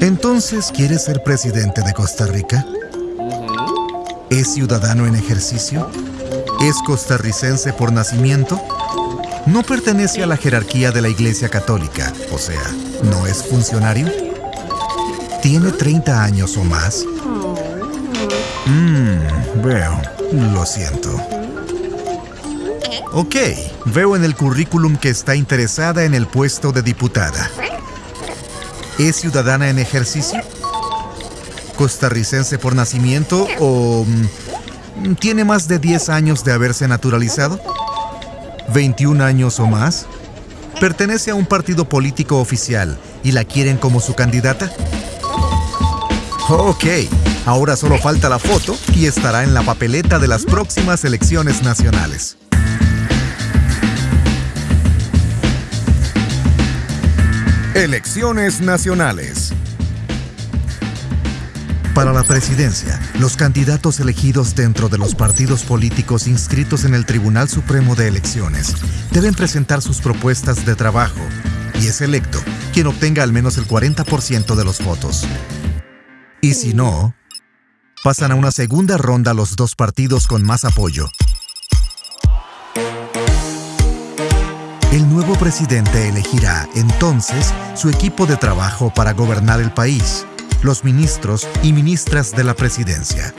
Entonces, ¿quiere ser presidente de Costa Rica? ¿Es ciudadano en ejercicio? ¿Es costarricense por nacimiento? ¿No pertenece a la jerarquía de la Iglesia Católica? O sea, ¿no es funcionario? ¿Tiene 30 años o más? Mmm, veo. Lo siento. Ok, veo en el currículum que está interesada en el puesto de diputada. ¿Es ciudadana en ejercicio? ¿Costarricense por nacimiento o mm, tiene más de 10 años de haberse naturalizado? ¿21 años o más? ¿Pertenece a un partido político oficial y la quieren como su candidata? Ok, ahora solo falta la foto y estará en la papeleta de las próximas elecciones nacionales. Elecciones nacionales. Para la presidencia, los candidatos elegidos dentro de los partidos políticos inscritos en el Tribunal Supremo de Elecciones deben presentar sus propuestas de trabajo y es electo quien obtenga al menos el 40% de los votos. Y si no, pasan a una segunda ronda los dos partidos con más apoyo El nuevo presidente elegirá entonces su equipo de trabajo para gobernar el país, los ministros y ministras de la presidencia.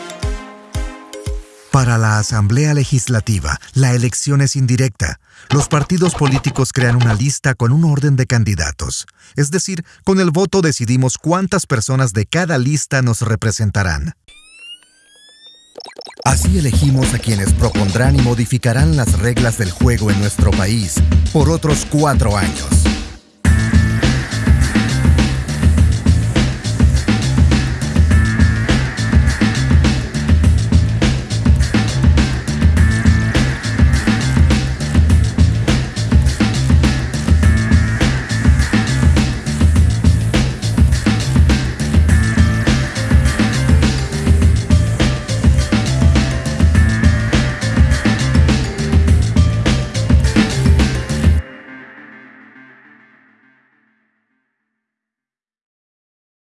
Para la Asamblea Legislativa, la elección es indirecta. Los partidos políticos crean una lista con un orden de candidatos. Es decir, con el voto decidimos cuántas personas de cada lista nos representarán. Así elegimos a quienes propondrán y modificarán las reglas del juego en nuestro país por otros cuatro años.